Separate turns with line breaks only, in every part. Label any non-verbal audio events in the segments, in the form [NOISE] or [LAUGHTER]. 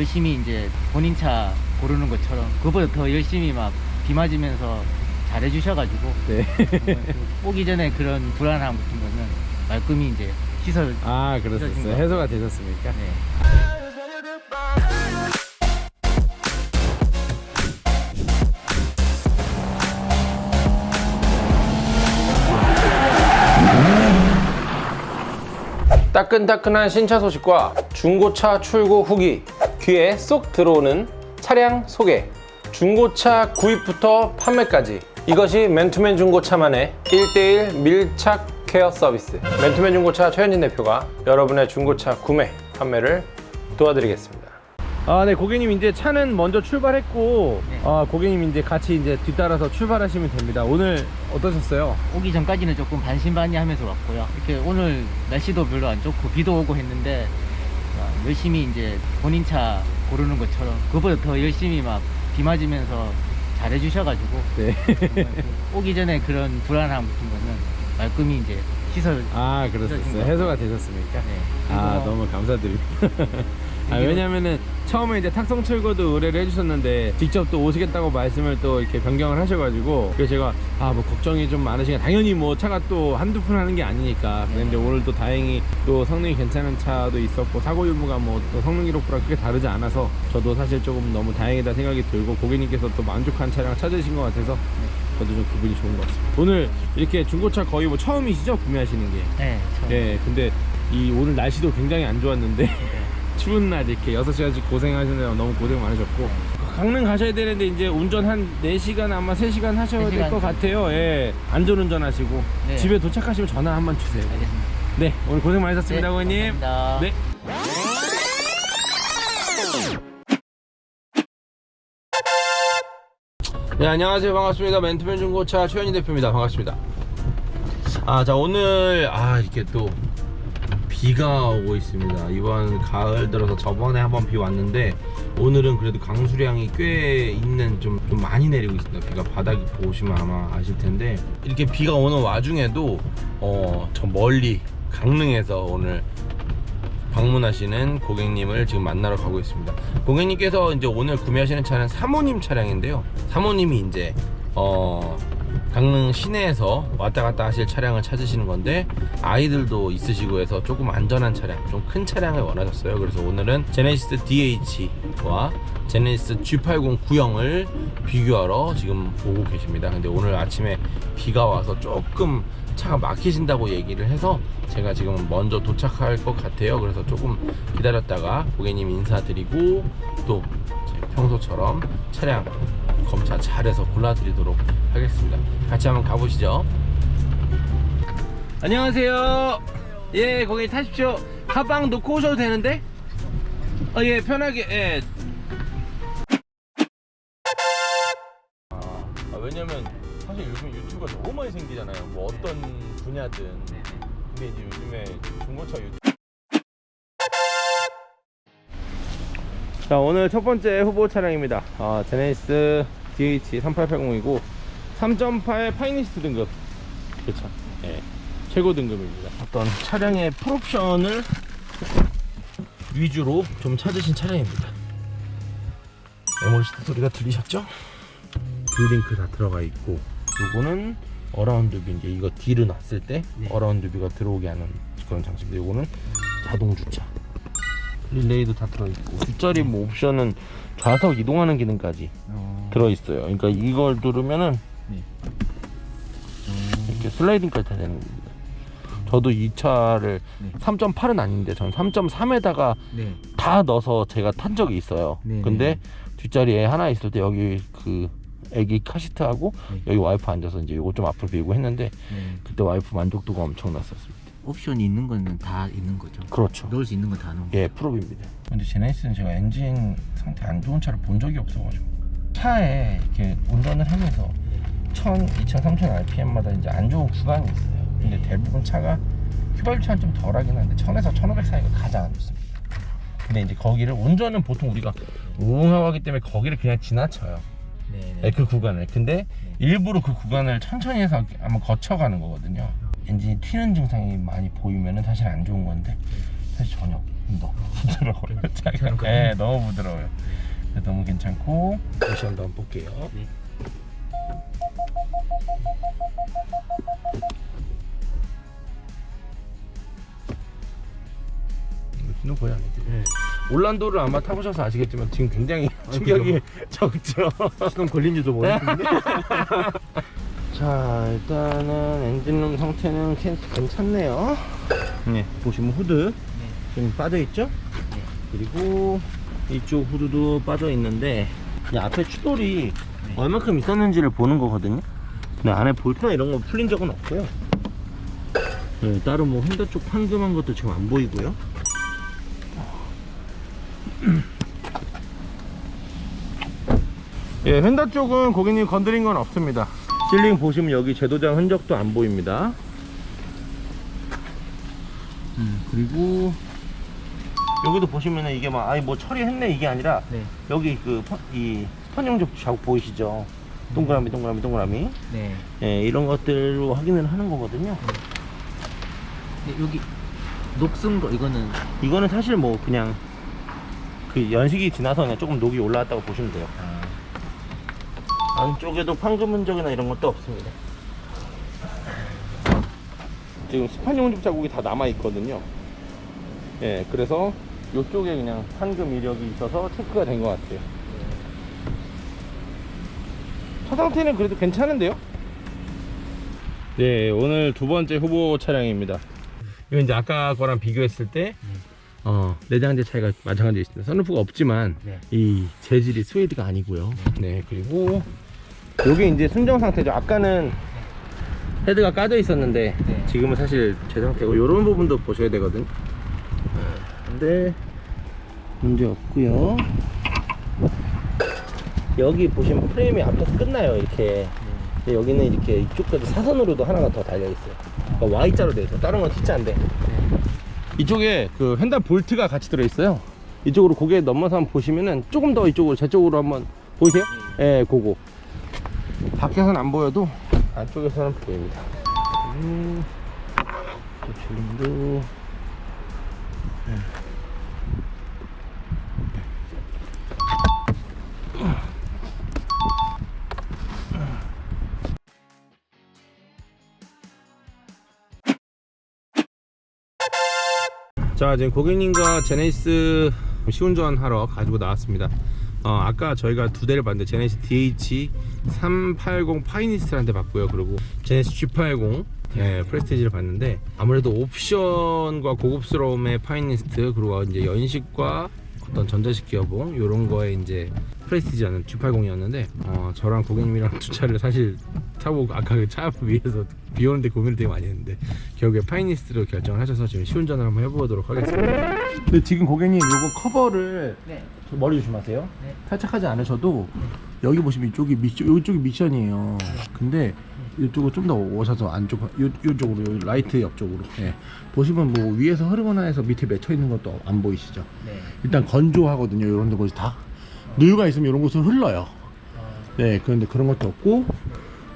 열심히 이제 본인 차 고르는 것처럼 그보다 더 열심히 막 비 맞으면서 잘해주셔가지고 [LAUGHS]
네.
그 오기 전에 그런 불안함 같은 거는 말끔히 이제 시설
아 그렇습니다.
것
해소가 되셨습니까?
네.
따끈따끈한 신차 소식과 중고차 출고 후기 귀에 쏙 들어오는 차량 소개 중고차 구입부터 판매까지 이것이 맨투맨 중고차만의 1대1 밀착 케어 서비스 맨투맨 중고차 최현진 대표가 여러분의 중고차 구매 판매를 도와드리겠습니다 아, 네, 고객님 이제 차는 먼저 출발했고,
네.
아, 고객님 이제 같이 이제 뒤따라서 출발하시면 됩니다. 오늘 어떠셨어요?
오기 전까지는 조금 반신반의하면서 왔고요. 이렇게 오늘 날씨도 별로 안 좋고 비도 오고 했는데 어, 열심히 이제 본인 차 고르는 것처럼 그보다 더 열심히 막 비 맞으면서 잘해 주셔가지고
네.
정말 그 오기 전에 그런 불안함 같은 거는 말끔히 이제 시설
아. 그렇습니다. 해소가 되셨습니까?
네.
아, 너무 감사드립니다. 아, 왜냐면은 처음에 이제 탁송 철거도 의뢰를 해주셨는데 직접 또 오시겠다고 말씀을 또 이렇게 변경을 하셔가지고 그래서 제가 아 뭐 걱정이 좀 많으시니까 당연히 뭐 차가 또 한두 푼 하는 게 아니니까 근데 이제 오늘 또 다행히 또 성능이 괜찮은 차도 있었고 사고 유무가 뭐 또 성능 기록부랑 크게 다르지 않아서 저도 사실 조금 너무 다행이다 생각이 들고 고객님께서 또 만족한 차량 찾으신 것 같아서 저도 좀 기분이 좋은 것 같습니다. 오늘 이렇게 중고차 거의 뭐 처음이시죠 구매하시는 게?
네, 처음.
네, 근데 이 오늘 날씨도 굉장히 안 좋았는데 추운 날 이렇게 6시간씩 고생하시느라 너무 고생 많으셨고 강릉 가셔야 되는데 이제 운전 한 4시간 아마 3시간 하셔야 될
3시간
것 같아요. 예. 안전운전 하시고
네.
집에 도착하시면 전화 한 번 주세요.
알겠습니다.
네, 오늘 고생 많으셨습니다,
네,
고객님.
감사합니다.
네. 네 안녕하세요 반갑습니다 멘트맨 중고차 최현희 대표입니다 반갑습니다 아 자 오늘 아 이렇게 또 비가 오고 있습니다 이번 가을 들어서 저번에 한번 비 왔는데 오늘은 그래도 강수량이 꽤 있는 좀, 좀 많이 내리고 있습니다 비가 바닥 보시면 아마 아실 텐데 이렇게 비가 오는 와중에도 어 저 멀리 강릉에서 오늘 방문하시는 고객님을 지금 만나러 가고 있습니다. 고객님께서 이제 오늘 구매하시는 차는 사모님 차량인데요. 사모님이 이제 어 강릉 시내에서 왔다 갔다 하실 차량을 찾으시는 건데 아이들도 있으시고 해서 조금 안전한 차량, 좀 큰 차량을 원하셨어요. 그래서 오늘은 제네시스 DH와 제네시스 G80 구형을 비교하러 지금 오고 계십니다. 근데 오늘 아침에 비가 와서 조금 차가 막히신다고 얘기를 해서 제가 지금 먼저 도착할 것 같아요. 그래서 조금 기다렸다가 고객님 인사드리고 또 평소처럼 차량 검차 잘해서 골라드리도록 하겠습니다. 같이 한번 가보시죠. 안녕하세요. 예, 고객님 타십시오. 가방 놓고 오셔도 되는데? 어, 예, 편하게, 예. 아, 왜냐면 사실 요즘 유튜브가 너무 많이 생기잖아요. 뭐 어떤 분야든. 근데 이제 요즘에 중고차 유튜브 자 오늘 첫 번째 후보 차량입니다 아, 제네시스 DH380이고 3.8 Finest 등급. 그렇죠. 예, 최고 등급입니다. 어떤 차량의 풀옵션을 위주로 좀 찾으신 차량입니다. 메모리 시트 소리가 들리셨죠? 블루링크 다 들어가 있고 요거는 around view 이제 이거 D를 놨을 때
네.
around view가 들어오게 하는 그런 장치인데 요거는 자동 주차. 릴레이도 다 들어있고 뒷자리 뭐 옵션은 좌석 이동하는 기능까지.
어,
들어있어요 그러니까 이걸 누르면은
네.
이렇게 슬라이딩까지 다 되는 겁니다 저도 이 차를
네.
3.8은 아닌데 전 3.3에다가
네.
다 넣어서 제가 탄 적이 있어요
네,
근데
네.
뒷자리에 하나 있을 때 여기 그 애기 카시트하고
네.
여기 와이프 앉아서 이제 요거 좀 앞으로 밀고 했는데
네.
그때 와이프 만족도가 엄청났었습니다
옵션이 있는 거는 다 있는 거죠.
그렇죠
넣을 수 있는 거다 넣은 거.
예 프로입니다 근데 제네시스는 제가 엔진 상태 안 좋은 차를 본 적이 없어가지고 차에 이렇게 운전을 하면서 1000, 2000, 3000 rpm마다 이제 안 좋은 구간이 있어요. 근데 대부분 차가 휘발유차는 좀 덜하긴 한데 1000에서 1500 사이가 가장 안 좋습니다. 근데 이제 거기를 운전은 보통 우리가 우웅하고 하기 때문에 거기를 그냥 지나쳐요.
네.
네, 그 구간을. 근데 일부러 그 구간을 천천히 해서 아마 거쳐가는 거거든요. 엔진이 튀는 증상이 많이 보이면은 사실 안 좋은 건데 사실 전혀 조금 더 부드러워요.
괜찮은가요?
네, 너무 부드러워요. 너무 괜찮고 다시 한번 볼게요.
네.
는 거의 아니지. 올란도를 아마 타보셔서 아시겠지만 지금 굉장히
아,
충격이 [LAUGHS] 적죠.
시동 걸린지도 모르겠는데. [LAUGHS]
자 일단은 엔진룸 상태는 괜- 괜찮네요. 네 보시면 후드 지금 빠져 있죠?
네.
그리고 이쪽 후드도 빠져 있는데 이 앞에 추돌이
네.
얼마큼 있었는지를 보는 거거든요. 근데 안에 볼트나 이런 거 풀린 적은 없고요. 네, 따로 뭐 휀다 쪽 판금한 것도 지금 안 보이고요. 예, 휀다 쪽은 고객님 건드린 건 없습니다. 실링 보시면 여기 재도장 흔적도 안 보입니다. 음, 그리고 여기도 보시면은 이게 막 아니 뭐 처리했네 이게 아니라
네.
여기 그이 스펀 용접 자국 보이시죠? 동그라미 동그라미 동그라미
네.
예, 이런 것들로 확인을 하는 거거든요.
근데 여기 녹슨 거 이거는
이거는 사실 뭐 그냥 그 연식이 지나서 그냥 조금 녹이 올라왔다고 보시면 돼요.
아,
안쪽에도 판금 흔적이나 이런 것도 없습니다. 지금 스판 용접 자국이 다 남아 있거든요. 예, 그래서 이쪽에 그냥 판금 이력이 있어서 체크가 된 것 같아요. 차 상태는 그래도 괜찮은데요? 네, 오늘 두 번째 후보 차량입니다. 이건 이제 아까 거랑 비교했을 때, 어, 내장재 차이가 마찬가지로 있습니다. 선루프가 없지만,
네.
이 재질이 스웨이드가 아니고요. 네, 그리고 여기 이제 순정 상태죠. 아까는 헤드가 까져 있었는데
네.
지금은 사실 제 상태고 이런 부분도 보셔야 되거든. 근데 문제 없고요. 여기 보시면 프레임이 앞에서 끝나요. 이렇게. 근데 여기는 이렇게 이쪽까지 사선으로도 하나가 더 달려 있어요. 그러니까 Y자로 돼 있어. 다른 건 T자인데. 이쪽에 그 휀다 볼트가 같이 들어 있어요. 이쪽으로 고개 넘어서 한번 보시면은 조금 더 이쪽으로 제 쪽으로 한번 보이세요? 예, 그거. 밖에서는 안 보여도 안쪽에서는 보입니다. 음, 저 줄림도 자 지금 고객님과 제네시스 시운전 하러 가지고 나왔습니다. 어, 아까 저희가 두 대를 봤는데 제네시스 DH380 Finest 한 대 봤고요. 그리고 제네시스 G80 예, Prestige를 봤는데 아무래도 옵션과 고급스러움의 Finest 그리고 이제 연식과 어떤 전자식 기어봉 이런 거에 이제 Prestige라는 G80이었는데 어, 저랑 고객님이랑 [LAUGHS] 두 차를 사실 타보고 아까 그 차 위에서 비 오는데 고민을 되게 많이 했는데 결국에 Finest로 결정을 하셔서 지금 시운전을 한번 해보도록 하겠습니다 근데 지금 고객님 이거 커버를
네.
머리 조심하세요
네.
탈착하지 않으셔도 여기 보시면 이쪽이 미션, 이쪽이 미션이에요 근데 이쪽으로 좀 더 오셔서 안쪽 요, 요쪽으로 요 라이트 옆쪽으로 예. 보시면 뭐 위에서 흐르거나 해서 밑에 맺혀 있는 것도 안 보이시죠
네.
일단 건조하거든요 이런 데 곳이 다 누유가 있으면 이런 곳은 흘러요.
아,
네 그런데 그런 것도 없고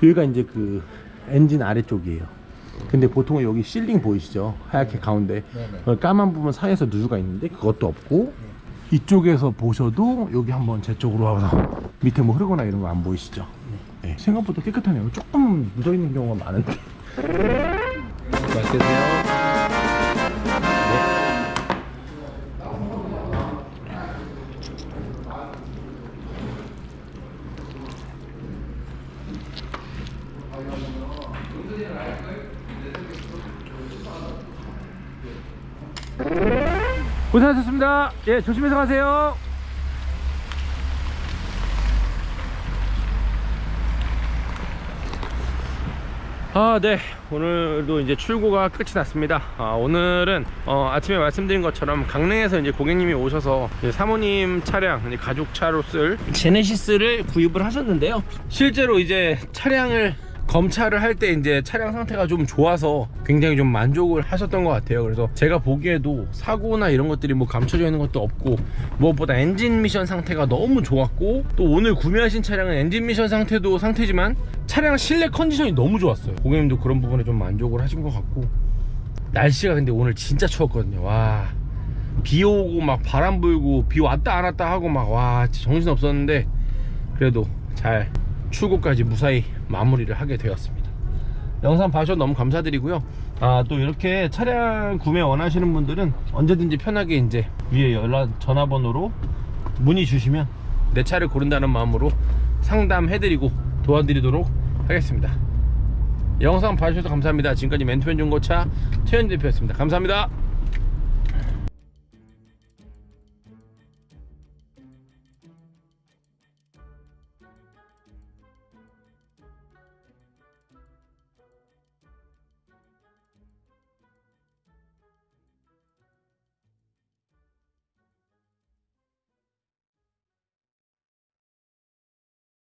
여기가 이제 그 엔진 아래쪽이에요. 근데 보통은 여기 실링 보이시죠? 하얗게 가운데. 까만 부분 사이에서 누유가 있는데 그것도 없고 이쪽에서 보셔도 여기 한번 제 쪽으로 와서 밑에 뭐 흐르거나 이런 거 안 보이시죠? 네, 생각보다 깨끗하네요. 조금 묻어 있는 경우가 많은데. 맛있게 드세요 고생하셨습니다 예 조심해서 가세요 아, 네. 오늘도 이제 출고가 끝이 났습니다. 아, 오늘은 어, 아침에 말씀드린 것처럼 강릉에서 이제 고객님이 오셔서 이제 사모님 차량, 이제 가족 차로 쓸 제네시스를 구입을 하셨는데요. 실제로 이제 차량을 검차를 할때 이제 차량 상태가 좀 좋아서 굉장히 좀 만족을 하셨던 것 같아요. 그래서 제가 보기에도 사고나 이런 것들이 뭐 감춰져 있는 것도 없고 무엇보다 엔진 미션 상태가 너무 좋았고 또 오늘 구매하신 차량은 엔진 미션 상태도 상태지만 차량 실내 컨디션이 너무 좋았어요. 고객님도 그런 부분에 좀 만족을 하신 것 같고 날씨가 근데 오늘 진짜 추웠거든요. 와 비 오고 막 바람 불고 비 왔다 안 왔다 하고 막 와 정신 없었는데 그래도 잘 출고까지 무사히 마무리를 하게 되었습니다. 영상 봐주셔서 너무 감사드리고요. 아 또 이렇게 차량 구매 원하시는 분들은 언제든지 편하게 이제 위에 연락 전화번호로 문의 주시면 내 차를 고른다는 마음으로 상담해드리고 도와드리도록 하겠습니다. 영상 봐주셔서 감사합니다. 지금까지 멘토맨 중고차 최현 대표였습니다. 감사합니다.